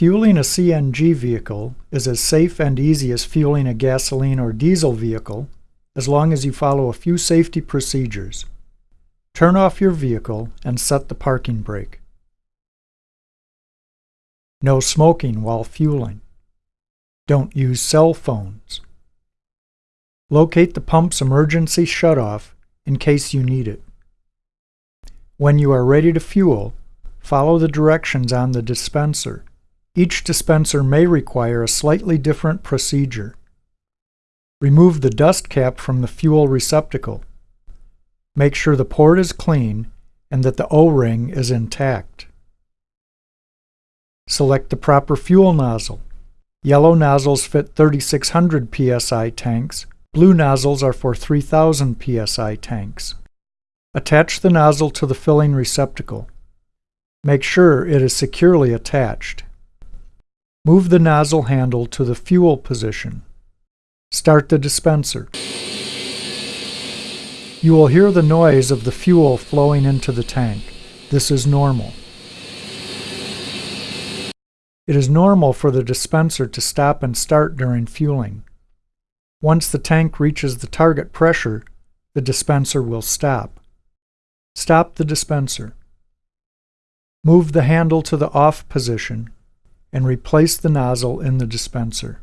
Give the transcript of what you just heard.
Fueling a CNG vehicle is as safe and easy as fueling a gasoline or diesel vehicle as long as you follow a few safety procedures. Turn off your vehicle and set the parking brake. No smoking while fueling. Don't use cell phones. Locate the pump's emergency shutoff in case you need it. When you are ready to fuel, follow the directions on the dispenser. Each dispenser may require a slightly different procedure. Remove the dust cap from the fuel receptacle. Make sure the port is clean and that the O-ring is intact. Select the proper fuel nozzle. Yellow nozzles fit 3600 psi tanks, blue nozzles are for 3000 psi tanks. Attach the nozzle to the filling receptacle. Make sure it is securely attached. Move the nozzle handle to the fuel position. Start the dispenser. You will hear the noise of the fuel flowing into the tank. This is normal. It is normal for the dispenser to stop and start during fueling. Once the tank reaches the target pressure, the dispenser will stop. Stop the dispenser. Move the handle to the off position and replace the nozzle in the dispenser.